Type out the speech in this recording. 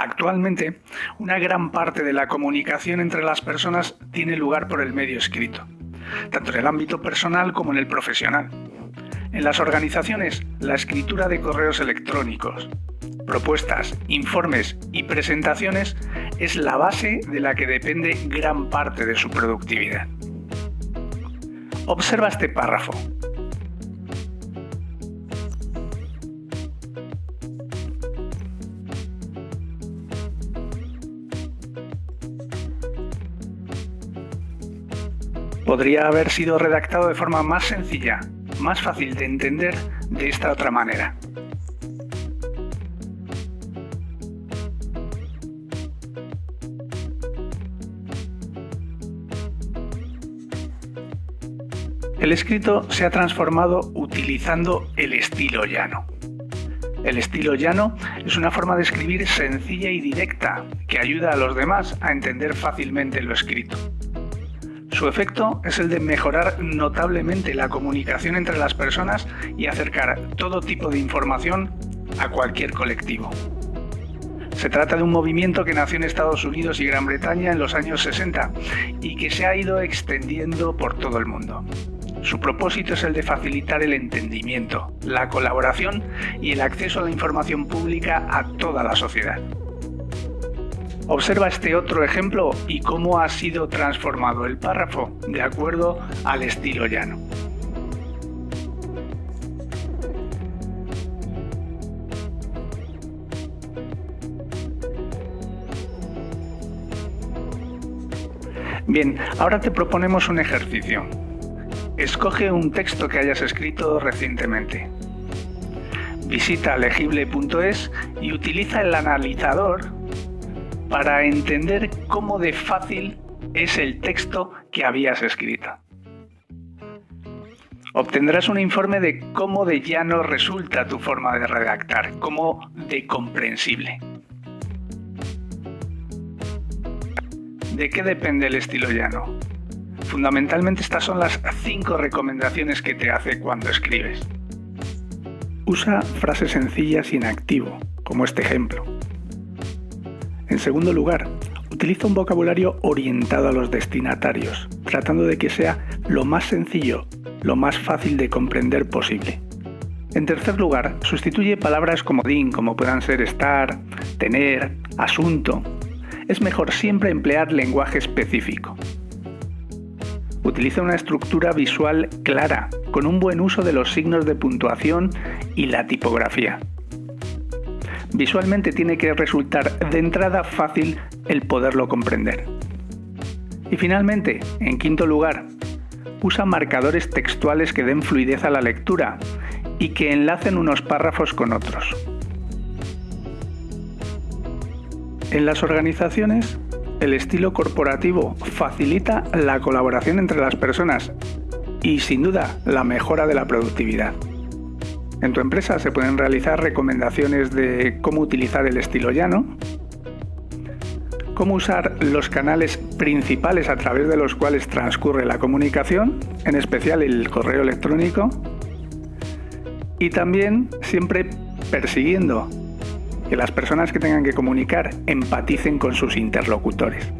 Actualmente, una gran parte de la comunicación entre las personas tiene lugar por el medio escrito, tanto en el ámbito personal como en el profesional. En las organizaciones, la escritura de correos electrónicos, propuestas, informes y presentaciones es la base de la que depende gran parte de su productividad. Observa este párrafo podría haber sido redactado de forma más sencilla, más fácil de entender de esta otra manera. El escrito se ha transformado utilizando el estilo llano. El estilo llano es una forma de escribir sencilla y directa que ayuda a los demás a entender fácilmente lo escrito. Su efecto es el de mejorar notablemente la comunicación entre las personas y acercar todo tipo de información a cualquier colectivo. Se trata de un movimiento que nació en Estados Unidos y Gran Bretaña en los años 60 y que se ha ido extendiendo por todo el mundo. Su propósito es el de facilitar el entendimiento, la colaboración y el acceso a la información pública a toda la sociedad. Observa este otro ejemplo y cómo ha sido transformado el párrafo de acuerdo al estilo llano. Bien, ahora te proponemos un ejercicio. Escoge un texto que hayas escrito recientemente. Visita legible.es y utiliza el analizador para entender cómo de fácil es el texto que habías escrito. Obtendrás un informe de cómo de llano resulta tu forma de redactar, cómo de comprensible. ¿De qué depende el estilo llano? Fundamentalmente estas son las cinco recomendaciones que te hace cuando escribes. Usa frases sencillas y en activo, como este ejemplo. En segundo lugar, utiliza un vocabulario orientado a los destinatarios, tratando de que sea lo más sencillo, lo más fácil de comprender posible. En tercer lugar, sustituye palabras como din, como puedan ser estar, tener, asunto. Es mejor siempre emplear lenguaje específico. Utiliza una estructura visual clara, con un buen uso de los signos de puntuación y la tipografía. Visualmente tiene que resultar de entrada fácil el poderlo comprender. Y finalmente, en quinto lugar, usa marcadores textuales que den fluidez a la lectura y que enlacen unos párrafos con otros. En las organizaciones, el estilo corporativo facilita la colaboración entre las personas y sin duda la mejora de la productividad. En tu empresa se pueden realizar recomendaciones de cómo utilizar el estilo llano, cómo usar los canales principales a través de los cuales transcurre la comunicación, en especial el correo electrónico, y también siempre persiguiendo que las personas que tengan que comunicar empaticen con sus interlocutores.